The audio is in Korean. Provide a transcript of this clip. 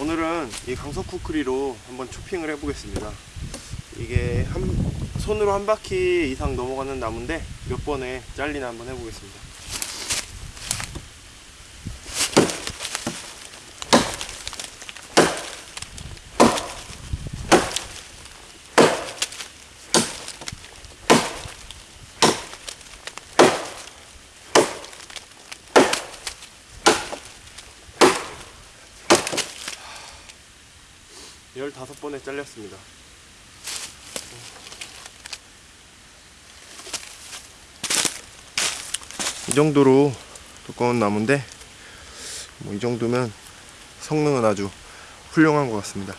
오늘은 이 강석 쿠크리로 한번 초핑을 해보겠습니다. 이게 한, 손으로 한 바퀴 이상 넘어가는 나무인데 몇 번에 잘리나 한번 해보겠습니다. 열다섯 번에 잘렸습니다. 이 정도로 두꺼운 나무인데 뭐 이 정도면 성능은 아주 훌륭한 것 같습니다.